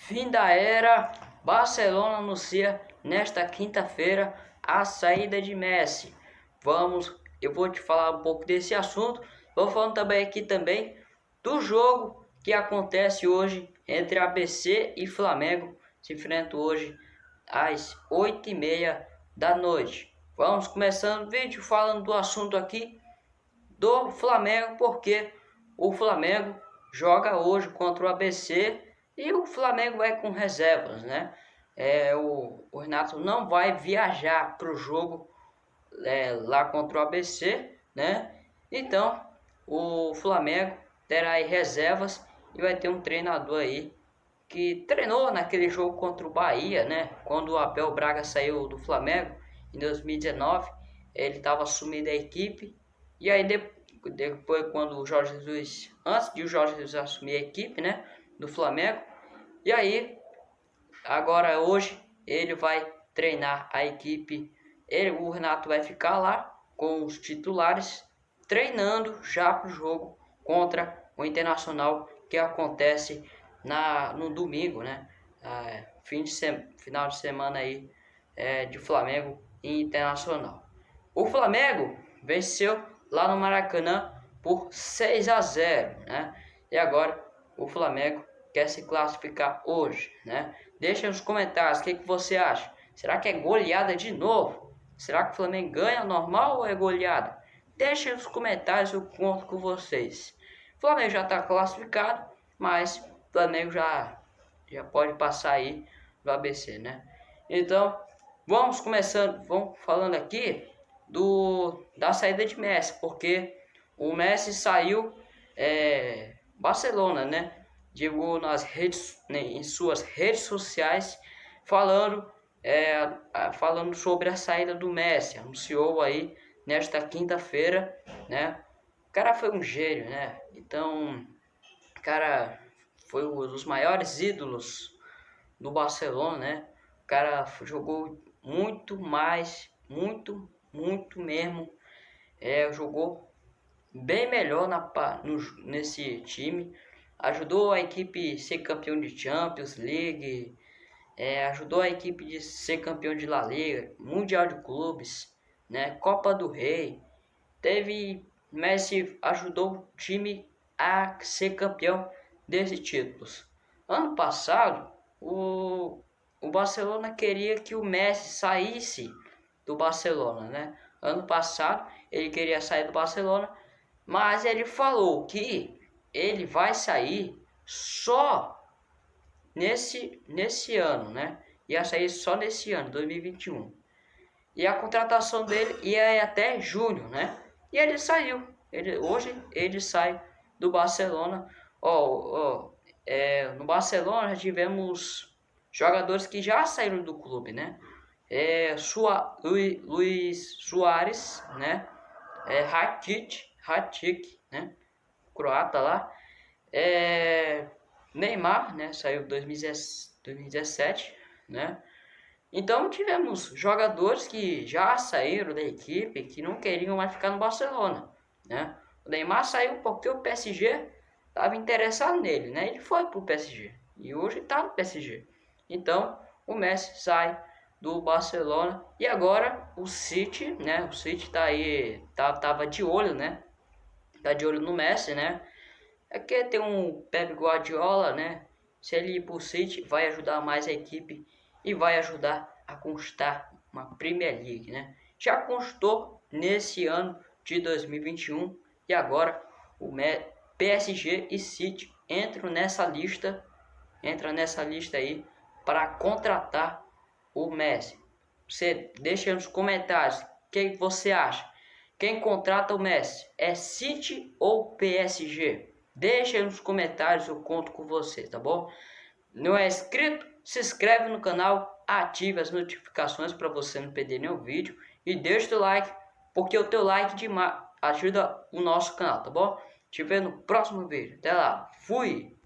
Fim da era, Barcelona anuncia nesta quinta-feira a saída de Messi. Vamos, eu vou te falar um pouco desse assunto. Vou falando também aqui também do jogo que acontece hoje entre ABC e Flamengo. Se enfrentam hoje às 8h30 da noite. Vamos começando o vídeo falando do assunto aqui do Flamengo, porque o Flamengo joga hoje contra o ABC e o Flamengo vai com reservas, né? É, o, o Renato não vai viajar para o jogo é, lá contra o ABC, né? Então, o Flamengo terá aí reservas e vai ter um treinador aí que treinou naquele jogo contra o Bahia, né? Quando o Abel Braga saiu do Flamengo em 2019, ele estava assumindo a equipe e aí depois quando o Jorge Jesus, antes de o Jorge Jesus assumir a equipe, né, do Flamengo, e aí, agora hoje, ele vai treinar a equipe. Ele, o Renato vai ficar lá com os titulares, treinando já para o jogo contra o Internacional que acontece na, no domingo, né? Ah, fim de final de semana aí é, de Flamengo e Internacional. O Flamengo venceu lá no Maracanã por 6 a 0, né? E agora o Flamengo quer se classificar hoje, né? Deixa nos comentários o que, que você acha. Será que é goleada de novo? Será que o Flamengo ganha normal ou é goleada? Deixa nos comentários, eu conto com vocês. O Flamengo já está classificado, mas o Flamengo já, já pode passar aí do ABC, né? Então, vamos começando, vamos falando aqui do da saída de Messi, porque o Messi saiu é, Barcelona, né? Divulgou nas redes, né, em suas redes sociais, falando, é, falando sobre a saída do Messi. Anunciou aí nesta quinta-feira, né? O cara foi um gênio, né? Então, cara foi um dos maiores ídolos do Barcelona, né? O cara jogou muito mais, muito, muito mesmo. É, jogou bem melhor na, no, nesse time ajudou a equipe a ser campeão de Champions League, é, ajudou a equipe de ser campeão de La Liga, Mundial de Clubes, né, Copa do Rei. Teve Messi ajudou o time a ser campeão desses títulos. Ano passado, o, o Barcelona queria que o Messi saísse do Barcelona, né? Ano passado ele queria sair do Barcelona, mas ele falou que ele vai sair só nesse, nesse ano, né? Ia sair só nesse ano, 2021. E a contratação dele ia até junho, né? E ele saiu. Ele, hoje ele sai do Barcelona. Ó, oh, é, no Barcelona já tivemos jogadores que já saíram do clube, né? É, Sua, Luiz, Luiz Soares, né? É, Rakitic, Rakitic, né? Croata lá. É, Neymar, né, saiu em 2017, né? Então tivemos jogadores que já saíram da equipe, que não queriam mais ficar no Barcelona, né? O Neymar saiu porque o PSG estava interessado nele, né? Ele foi para o PSG e hoje está no PSG. Então o Messi sai do Barcelona e agora o City, né? O City está aí, tá, tava de olho, né? Tá de olho no Messi, né? É que tem um Pep Guardiola, né? Se ele ir pro City, vai ajudar mais a equipe e vai ajudar a conquistar uma Premier League, né? Já constou nesse ano de 2021 e agora o PSG e City entram nessa lista, entra nessa lista aí para contratar o Messi. Você deixa nos comentários o que você acha. Quem contrata o Messi é City ou PSG? Deixa aí nos comentários, eu conto com você, tá bom? Não é inscrito? Se inscreve no canal, ative as notificações para você não perder nenhum vídeo e deixa o teu like, porque o teu like ajuda o nosso canal, tá bom? Te vejo no próximo vídeo. Até lá, fui!